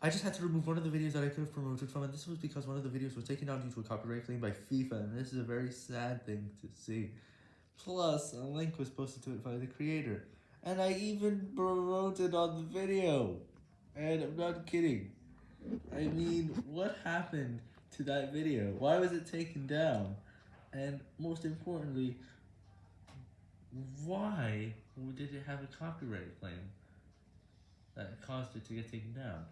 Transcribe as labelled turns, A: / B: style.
A: I just had to remove one of the videos that I could have promoted from, and this was because one of the videos was taken down due to a copyright claim by FIFA, and this is a very sad thing to see. Plus, a link was posted to it by the creator, and I even promoted on the video, and I'm not kidding. I mean, what happened to that video? Why was it taken down? And most importantly, why did it have a copyright claim that caused it to get taken down?